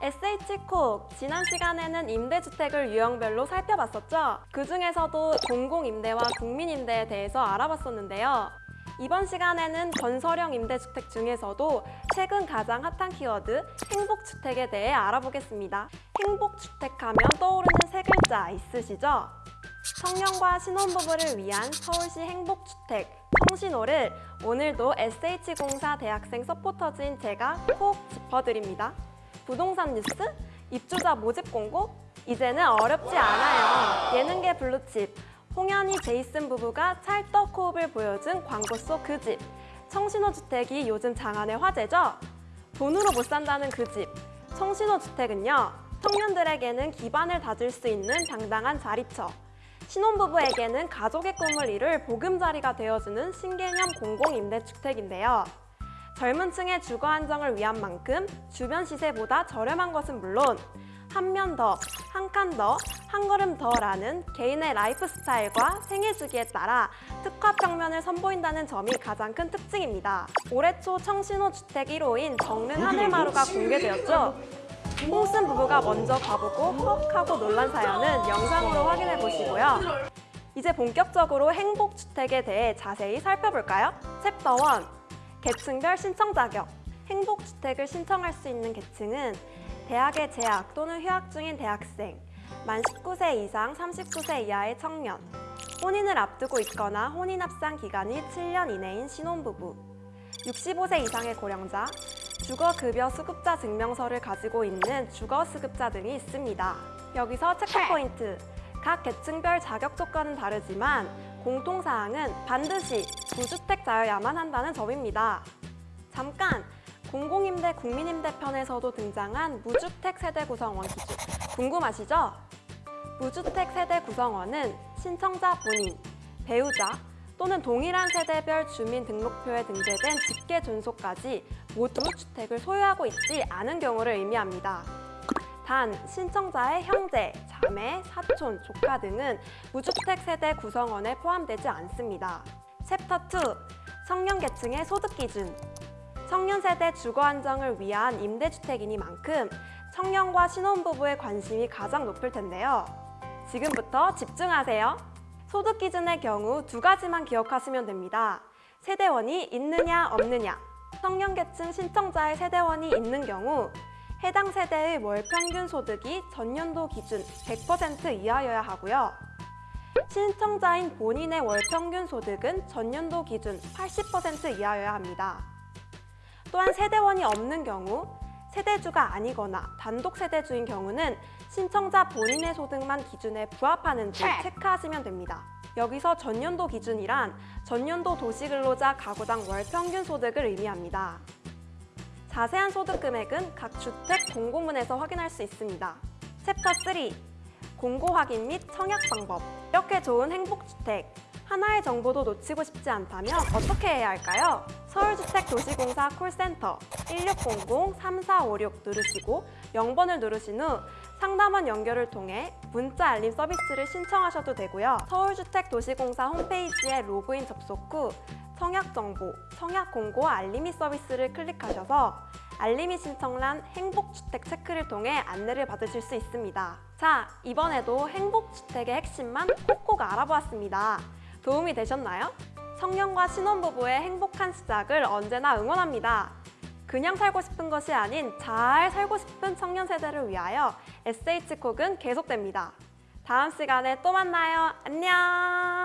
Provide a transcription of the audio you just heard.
SH콕! 지난 시간에는 임대주택을 유형별로 살펴봤었죠? 그 중에서도 공공임대와 국민임대에 대해서 알아봤었는데요. 이번 시간에는 건설형 임대주택 중에서도 최근 가장 핫한 키워드 행복주택에 대해 알아보겠습니다. 행복주택 하면 떠오르는 세 글자 있으시죠? 청년과 신혼부부를 위한 서울시 행복주택 청신호를 오늘도 SH공사 대학생 서포터즈인 제가 콕 짚어드립니다. 부동산 뉴스? 입주자 모집 공고? 이제는 어렵지 않아요. 예능계 블루칩 홍현희 제이슨 부부가 찰떡 호흡을 보여준 광고 속 그 집. 청신호 주택이 요즘 장안의 화제죠? 돈으로 못 산다는 그 집. 청신호 주택은요. 청년들에게는 기반을 다질 수 있는 당당한 자리처. 신혼부부에게는 가족의 꿈을 이룰 보금자리가 되어주는 신개념 공공임대주택인데요. 젊은 층의 주거 안정을 위한 만큼 주변 시세보다 저렴한 것은 물론 한 면 더, 한 칸 더, 한 걸음 더라는 개인의 라이프 스타일과 생애 주기에 따라 특화 평면을 선보인다는 점이 가장 큰 특징입니다. 올해 초 청신호 주택 1호인 정릉 하늘마루가 공개되었죠. 홍쓴 부부가 먼저 가보고 헉 하고 놀란 사연은 영상으로 확인해 보시고요. 이제 본격적으로 행복주택에 대해 자세히 살펴볼까요? 챕터 1. 계층별 신청 자격. 행복주택을 신청할 수 있는 계층은 대학에 재학 또는 휴학 중인 대학생, 만 19세 이상 39세 이하의 청년, 혼인을 앞두고 있거나 혼인 합산 기간이 7년 이내인 신혼부부, 65세 이상의 고령자, 주거급여 수급자 증명서를 가지고 있는 주거수급자 등이 있습니다. 여기서 체크 포인트! 각 계층별 자격 조건은 다르지만 공통사항은 반드시 무주택자여야만 한다는 점입니다. 잠깐! 공공임대 국민임대 편에서도 등장한 무주택 세대 구성원 기준 궁금하시죠? 무주택 세대 구성원은 신청자 본인, 배우자 또는 동일한 세대별 주민 등록표에 등재된 직계 존속까지 모두 주택을 소유하고 있지 않은 경우를 의미합니다. 단, 신청자의 형제, 자매, 사촌, 조카 등은 무주택 세대 구성원에 포함되지 않습니다. 챕터 2. 청년 계층의 소득 기준 청년 세대 주거 안정을 위한 임대주택이니만큼 청년과 신혼부부의 관심이 가장 높을 텐데요. 지금부터 집중하세요. 소득 기준의 경우 두 가지만 기억하시면 됩니다. 세대원이 있느냐 없느냐 청년 계층 신청자의 세대원이 있는 경우 해당 세대의 월 평균 소득이 전년도 기준 100% 이하여야 하고요. 신청자인 본인의 월 평균 소득은 전년도 기준 80% 이하여야 합니다. 또한 세대원이 없는 경우 세대주가 아니거나 단독 세대주인 경우는 신청자 본인의 소득만 기준에 부합하는지 체크하시면 됩니다. 여기서 전년도 기준이란 전년도 도시근로자 가구당 월 평균 소득을 의미합니다. 자세한 소득 금액은 각 주택 공고문에서 확인할 수 있습니다. 챕터 3 공고 확인 및 청약 방법 이렇게 좋은 행복주택 하나의 정보도 놓치고 싶지 않다면 어떻게 해야 할까요? 서울주택도시공사 콜센터 1600-3456 누르시고 0번을 누르신 후 상담원 연결을 통해 문자 알림 서비스를 신청하셔도 되고요. 서울주택도시공사 홈페이지에 로그인 접속 후 청약 정보, 청약 공고 알림이 서비스를 클릭하셔서 알림이 신청란 행복주택 체크를 통해 안내를 받으실 수 있습니다. 자, 이번에도 행복주택의 핵심만 꼭꼭 알아보았습니다. 도움이 되셨나요? 청년과 신혼부부의 행복한 시작을 언제나 응원합니다. 그냥 살고 싶은 것이 아닌 잘 살고 싶은 청년 세대를 위하여 SH콕은 계속됩니다. 다음 시간에 또 만나요. 안녕!